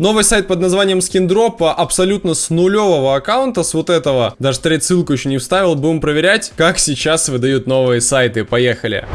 Новый сайт под названием Skindrop абсолютно с нулевого аккаунта, с вот этого. Даже треть ссылку еще не вставил. Будем проверять, как сейчас выдают новые сайты. Поехали.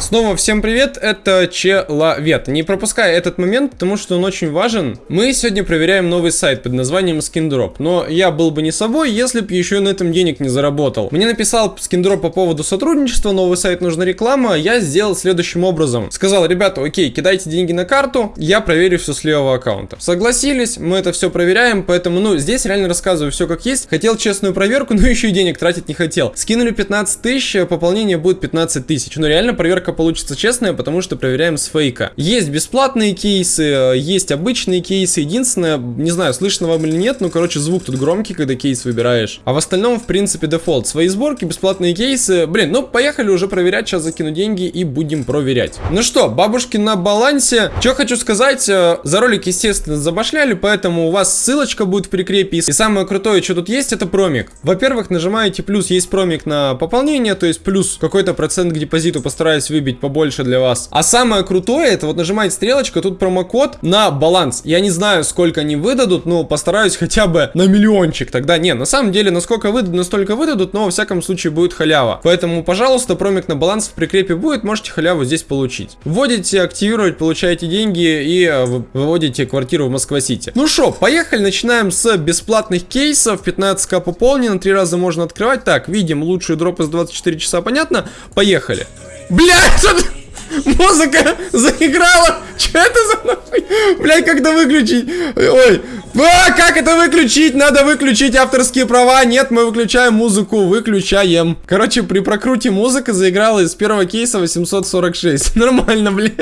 Снова всем привет, это Человет. Не пропускай этот момент, потому что он очень важен. Мы сегодня проверяем новый сайт под названием Skindrop, но я был бы не собой, если бы еще на этом денег не заработал. Мне написал Skindrop по поводу сотрудничества, новый сайт нужна реклама, я сделал следующим образом. Сказал, ребята, окей, кидайте деньги на карту, я проверю все с левого аккаунта. Согласились, мы это все проверяем, поэтому, ну, здесь реально рассказываю все как есть. Хотел честную проверку, но еще и денег тратить не хотел. Скинули 15 тысяч, пополнение будет 15 тысяч. Ну, реально проверка проверка получится честная, потому что проверяем с фейка. Есть бесплатные кейсы, есть обычные кейсы. Единственное, не знаю, слышно вам или нет, ну, короче, звук тут громкий, когда кейс выбираешь. А в остальном, в принципе, дефолт. Свои сборки, бесплатные кейсы. Блин, ну, поехали уже проверять. Сейчас закину деньги и будем проверять. Ну что, бабушки на балансе. Что хочу сказать, э, за ролик, естественно, забашляли, поэтому у вас ссылочка будет в прикрепе. И самое крутое, что тут есть, это промик. Во-первых, нажимаете плюс, есть промик на пополнение, то есть плюс какой-то процент к депозиту постараюсь выбить выбить побольше для вас. А самое крутое, это вот нажимаете стрелочку, тут промокод на баланс. Я не знаю, сколько они выдадут, но постараюсь хотя бы на миллиончик. Тогда, не, на самом деле, насколько выдадут, настолько выдадут, но во всяком случае будет халява. Поэтому, пожалуйста, промик на баланс в прикрепе будет, можете халяву здесь получить. Вводите, активировать, получаете деньги и э, выводите квартиру в Москва-Сити. Ну что, поехали, начинаем с бесплатных кейсов. 15к пополнено, три раза можно открывать. Так, видим лучшие дропы с 24 часа, понятно? Поехали. Блядь, что Музыка заиграла. Что это за нахуй? Блядь, как это выключить? Ой. А, как это выключить? Надо выключить авторские права. Нет, мы выключаем музыку. Выключаем. Короче, при прокруте музыка заиграла из первого кейса 846. Нормально, блин.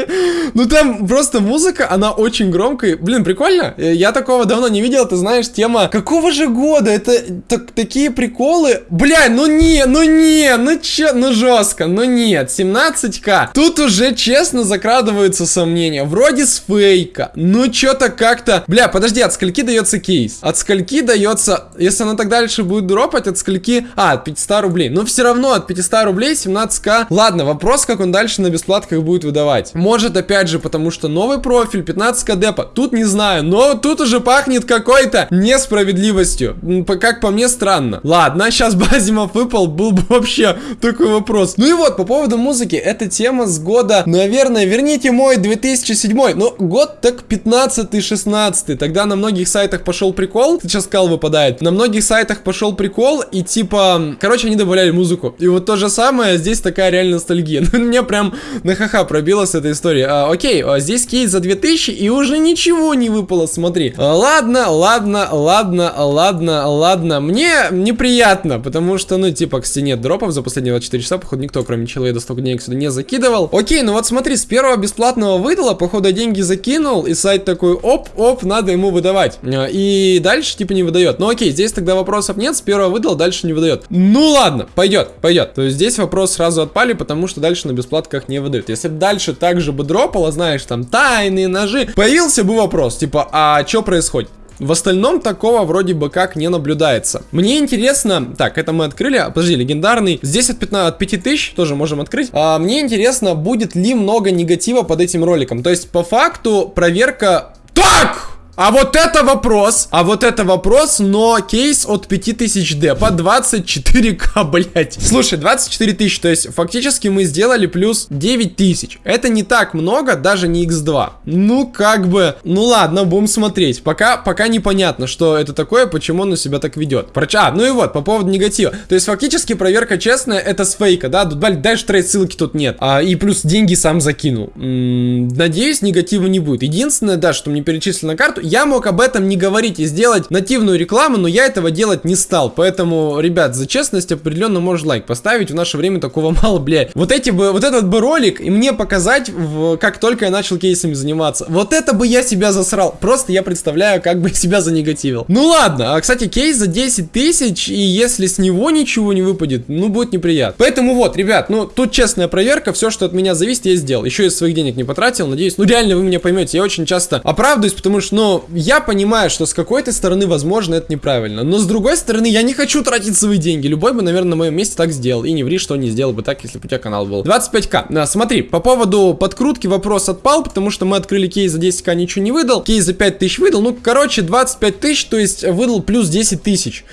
Ну там просто музыка, она очень громкая. Блин, прикольно. Я такого давно не видел. Ты знаешь, тема какого же года? Это так, такие приколы. Бля, ну не, ну не, ну че, ну жестко, ну нет. 17к. Тут уже уже честно закрадываются сомнения. Вроде с фейка. Ну, что-то как-то... Бля, подожди, от скольки дается кейс? От скольки дается... Если она так дальше будет дропать, от скольки... А, от 500 рублей. Но все равно от 500 рублей 17к. Ладно, вопрос, как он дальше на бесплатках будет выдавать. Может, опять же, потому что новый профиль, 15к депа. Тут не знаю, но тут уже пахнет какой-то несправедливостью. Как по мне, странно. Ладно, сейчас Базимов выпал, был бы вообще такой вопрос. Ну и вот, по поводу музыки. Эта тема с года наверное, верните мой 2007, ну, год так 15-16, тогда на многих сайтах пошел прикол, сейчас кал выпадает, на многих сайтах пошел прикол, и типа, короче, они добавляли музыку, и вот то же самое, здесь такая реально ностальгия, ну, мне прям на ха-ха пробила с этой истории, а, окей, а, здесь кейс за 2000, и уже ничего не выпало, смотри, а, ладно, ладно, ладно, ладно, ладно, мне неприятно, потому что, ну, типа, к стене дропов за последние 24 часа, походу, никто, кроме человека, столько денег сюда не закидывал, Окей, ну вот смотри, с первого бесплатного выдала, походу деньги закинул, и сайт такой, оп-оп, надо ему выдавать. Э, и дальше типа не выдает. Ну окей, здесь тогда вопросов нет, с первого выдал, дальше не выдает. Ну ладно, пойдет, пойдет. То есть здесь вопрос сразу отпали, потому что дальше на бесплатках не выдают. Если бы дальше также бы дропало, знаешь, там тайные ножи, появился бы вопрос, типа, а что происходит? В остальном такого вроде бы как не наблюдается. Мне интересно... Так, это мы открыли. Подожди, легендарный. Здесь от, 15, от 5000 тоже можем открыть. А, мне интересно, будет ли много негатива под этим роликом. То есть, по факту, проверка... Так! А вот это вопрос, а вот это вопрос, но кейс от 5000 D по 24к, блять. Слушай, 24 тысячи, то есть фактически мы сделали плюс 9 тысяч. Это не так много, даже не x2. Ну, как бы, ну ладно, будем смотреть. Пока, пока непонятно, что это такое, почему он себя так ведет. А, ну и вот, по поводу негатива. То есть фактически проверка честная, это с фейка, да? Дальше трейд ссылки тут нет. А, и плюс деньги сам закинул. М -м, надеюсь, негатива не будет. Единственное, да, что мне перечислили на карту, я мог об этом не говорить и сделать нативную рекламу, но я этого делать не стал. Поэтому, ребят, за честность определенно можешь лайк поставить. В наше время такого мало, блядь. Вот эти бы, вот этот бы ролик и мне показать, в, как только я начал кейсами заниматься. Вот это бы я себя засрал. Просто я представляю, как бы себя занегативил. Ну ладно. А, кстати, кейс за 10 тысяч, и если с него ничего не выпадет, ну будет неприятно. Поэтому вот, ребят, ну тут честная проверка, все, что от меня зависит, я сделал. Еще из своих денег не потратил, надеюсь. Ну реально вы меня поймете, я очень часто оправдываюсь, потому что, ну, Я понимаю, что с какой-то стороны, возможно, это неправильно. Но с другой стороны, я не хочу тратить свои деньги. Любой бы, наверное, на моем месте так сделал. И не ври, что не сделал бы так, если бы у тебя канал был. 25к. Да, смотри, по поводу подкрутки вопрос отпал, потому что мы открыли кейс за 10к, ничего не выдал. Кейс за 5 тысяч выдал. Ну, короче, 25 тысяч, то есть выдал плюс 10 тысяч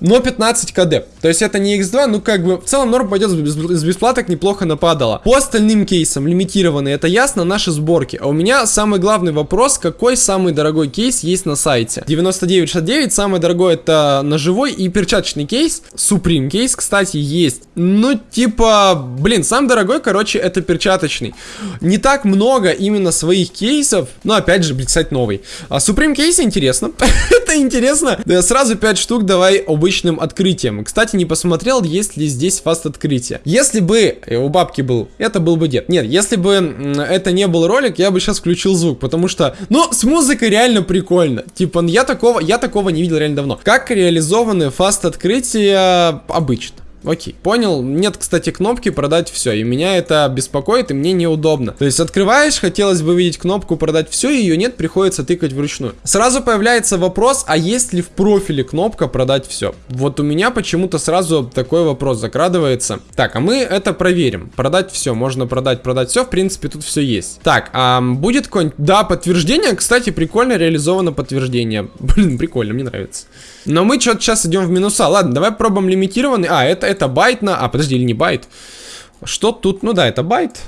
но 15 КД. То есть это не X2, ну как бы в целом норм пойдет с бесплаток неплохо нападало. По остальным кейсам лимитированные, это ясно, наши сборки. А у меня самый главный вопрос, какой самый дорогой кейс есть на сайте. 9969, самый дорогой это ножевой и перчаточный кейс. Supreme кейс, кстати, есть. Ну типа, блин, самый дорогой, короче, это перчаточный. Не так много именно своих кейсов, но опять же, блин, кстати, новый. А Supreme кейс интересно. это интересно. Сразу 5 штук давай обычно обычным открытием. Кстати, не посмотрел, есть ли здесь фаст открытие. Если бы у бабки был, это был бы дед. Нет, если бы это не был ролик, я бы сейчас включил звук, потому что, ну, с музыкой реально прикольно. Типа, я такого, я такого не видел реально давно. Как реализованы фаст открытия обычно? Окей, понял. Нет, кстати, кнопки продать все. И меня это беспокоит, и мне неудобно. То есть открываешь, хотелось бы видеть кнопку продать все, ее нет, приходится тыкать вручную. Сразу появляется вопрос, а есть ли в профиле кнопка продать все? Вот у меня почему-то сразу такой вопрос закрадывается. Так, а мы это проверим. Продать все, можно продать, продать все. В принципе, тут все есть. Так, а будет какое-нибудь... Да, подтверждение, кстати, прикольно реализовано подтверждение. Блин, прикольно, мне нравится. Но мы что-то сейчас идем в минуса. Ладно, давай пробуем лимитированный. А, это, это байт на... А, подожди, или не байт? Что тут? Ну да, это байт.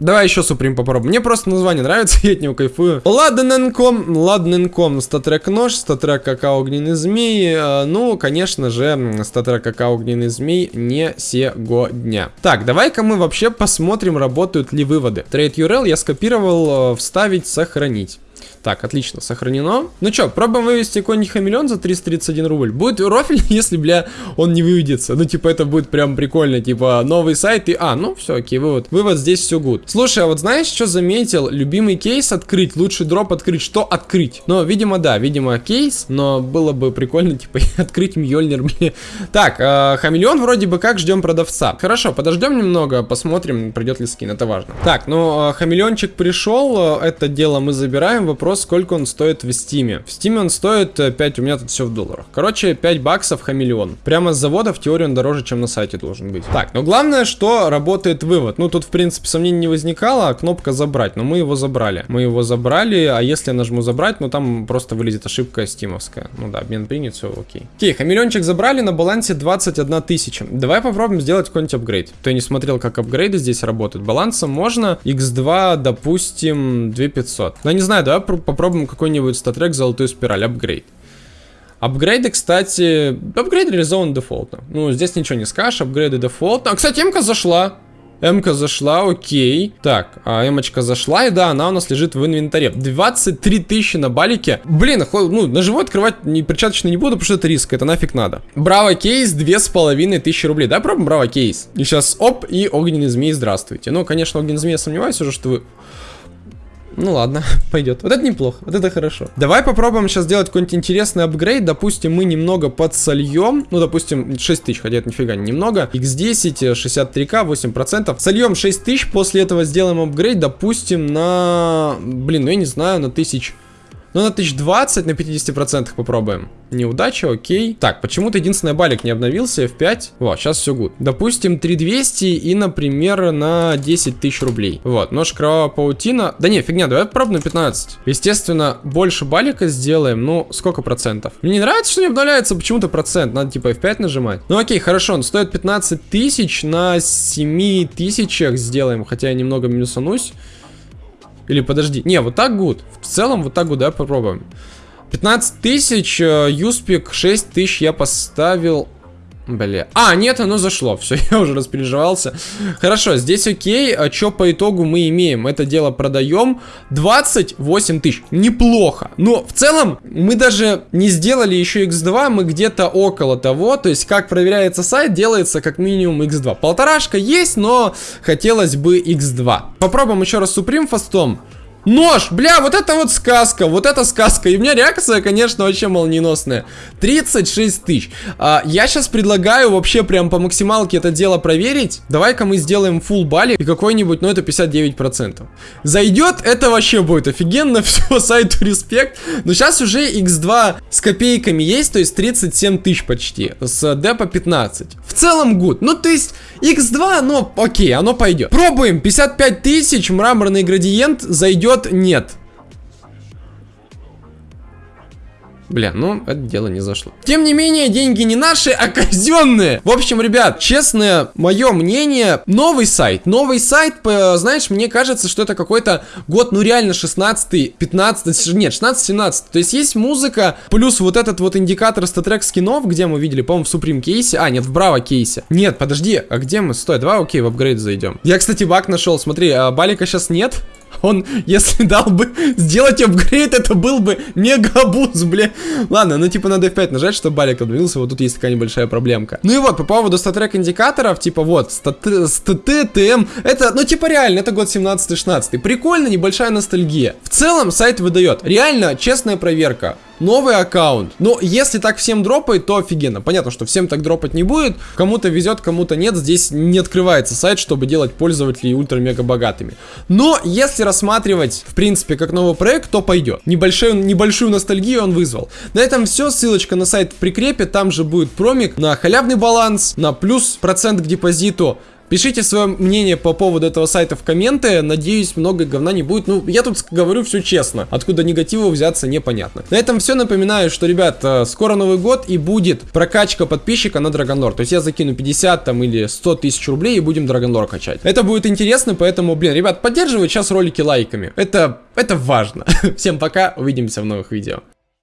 Давай еще Supreme попробуем. Мне просто название нравится, я от него кайфую. Ладненком, ладненком. StatTrak нож, StatTrak какао огненный змей. Э, ну, конечно же, StatTrak какао огненный змей не сегодня. Так, давай-ка мы вообще посмотрим, работают ли выводы. Trade URL я скопировал, э, вставить, сохранить. Так, отлично, сохранено. Ну что, пробуем вывести какой-нибудь хамелеон за 331 рубль. Будет рофл, если, бля, он не выведется. Ну, типа, это будет прям прикольно. Типа, новый сайт и... А, ну, все, окей, вывод. Вывод здесь все good. Слушай, а вот знаешь, что заметил? Любимый кейс открыть, лучший дроп открыть. Что открыть? Ну, видимо, да, видимо, кейс. Но было бы прикольно, типа, открыть Мьёльнир, бля. Так, э, хамелеон вроде бы как ждем продавца. Хорошо, подождем немного, посмотрим, придет ли скин, это важно. Так, ну, э, хамелеончик пришел, э, это дело мы забираем. Вопрос сколько он стоит в стиме. В стиме он стоит 5, э, у меня тут все в долларах. Короче, 5 баксов хамелеон. Прямо с завода в теории он дороже, чем на сайте должен быть. Так, но главное, что работает вывод. Ну, тут, в принципе, сомнений не возникало, а кнопка забрать. Но мы его забрали. Мы его забрали, а если я нажму забрать, ну, там просто вылезет ошибка стимовская. Ну да, обмен принят, все окей. Окей, хамелеончик забрали, на балансе 21 тысяча. Давай попробуем сделать какой-нибудь апгрейд. Ты не смотрел, как апгрейды здесь работают. Балансом можно. X2, допустим, 2500. Ну, не знаю, давай попробуем какой-нибудь статрек золотую спираль, апгрейд. Апгрейды, кстати, апгрейд реализован дефолтно. Ну, здесь ничего не скажешь, апгрейды дефолтно. А, кстати, МК зашла. МК зашла, окей. Так, а Эмочка зашла, и да, она у нас лежит в инвентаре. 23 тысячи на балике. Блин, ну, на живой открывать не перчаточно не буду, потому что это риск, это нафиг надо. Браво кейс, две с половиной тысячи рублей. Да, пробуем браво кейс. И сейчас, оп, и огненный змей, здравствуйте. Ну, конечно, огненный змей, я сомневаюсь уже, что вы ну ладно, пойдет. Вот это неплохо, вот это хорошо. Давай попробуем сейчас сделать какой-нибудь интересный апгрейд. Допустим, мы немного подсольем. Ну, допустим, 6000, хотя это нифига немного. X10, 63к, 8%. Сольем 6000, после этого сделаем апгрейд, допустим, на... Блин, ну я не знаю, на 1000... Ну, на 1020, на 50% попробуем. Неудача, окей. Так, почему-то единственный балик не обновился, F5. Вот, сейчас все гуд. Допустим, 3200 и, например, на 10 тысяч рублей. Вот, нож кровавая паутина. Да не, фигня, давай попробуем на 15. Естественно, больше балика сделаем. Ну, сколько процентов? Мне не нравится, что не обновляется почему-то процент. Надо типа F5 нажимать. Ну, окей, хорошо, он стоит 15 тысяч. На 7 тысячах сделаем, хотя я немного минусанусь. Или подожди. Не, вот так good. В целом вот так good, давай попробуем. 15 тысяч, э, Юспик 6 тысяч я поставил Бля. А, нет, оно зашло. Все, я уже распереживался. Хорошо, здесь окей. А что по итогу мы имеем? Это дело продаем. 28 тысяч. Неплохо. Но в целом мы даже не сделали еще x2. Мы где-то около того. То есть как проверяется сайт, делается как минимум x2. Полторашка есть, но хотелось бы x2. Попробуем еще раз Supreme фастом. Нож! Бля, вот это вот сказка, вот это сказка. И у меня реакция, конечно, вообще молниеносная. 36 тысяч. А, я сейчас предлагаю вообще прям по максималке это дело проверить. Давай-ка мы сделаем full бали и какой-нибудь, ну это 59%. Зайдет, это вообще будет офигенно. Все, сайту респект. Но сейчас уже x2 с копейками есть, то есть 37 тысяч почти. С депа 15. В целом good. Ну то есть x2, ну окей, оно пойдет. Пробуем. 55 тысяч, мраморный градиент зайдет нет. Бля, ну, это дело не зашло. Тем не менее, деньги не наши, а казенные. В общем, ребят, честное мое мнение, новый сайт. Новый сайт, знаешь, мне кажется, что это какой-то год, ну реально 16 15 нет, 16-17. То есть есть музыка, плюс вот этот вот индикатор статрек скинов, где мы видели, по-моему, в Supreme кейсе. А, нет, в Браво кейсе. Нет, подожди, а где мы? Стой, давай, окей, в апгрейд зайдем. Я, кстати, баг нашел, смотри, а балика сейчас нет. Он, если дал бы сделать апгрейд, это был бы мегабуз, бля. Ладно, ну типа надо F5 нажать, чтобы балик обновился, вот тут есть такая небольшая проблемка. Ну и вот, по поводу статрек индикаторов, типа вот, стат ТМ, это, ну типа реально, это год 17-16. Прикольно, небольшая ностальгия. В целом сайт выдает. Реально, честная проверка новый аккаунт. Но если так всем дропает, то офигенно. Понятно, что всем так дропать не будет. Кому-то везет, кому-то нет. Здесь не открывается сайт, чтобы делать пользователей ультра-мега богатыми. Но если рассматривать, в принципе, как новый проект, то пойдет. Небольшую, небольшую ностальгию он вызвал. На этом все. Ссылочка на сайт в прикрепе. Там же будет промик на халявный баланс, на плюс процент к депозиту. Пишите свое мнение по поводу этого сайта в комменты. Надеюсь, много говна не будет. Ну, я тут говорю все честно. Откуда негатива взяться, непонятно. На этом все. Напоминаю, что, ребят, э, скоро Новый год и будет прокачка подписчика на Драгонлор. То есть я закину 50 там или 100 тысяч рублей и будем Драгонлор качать. Это будет интересно, поэтому, блин, ребят, поддерживайте сейчас ролики лайками. Это, это важно. Всем пока, увидимся в новых видео.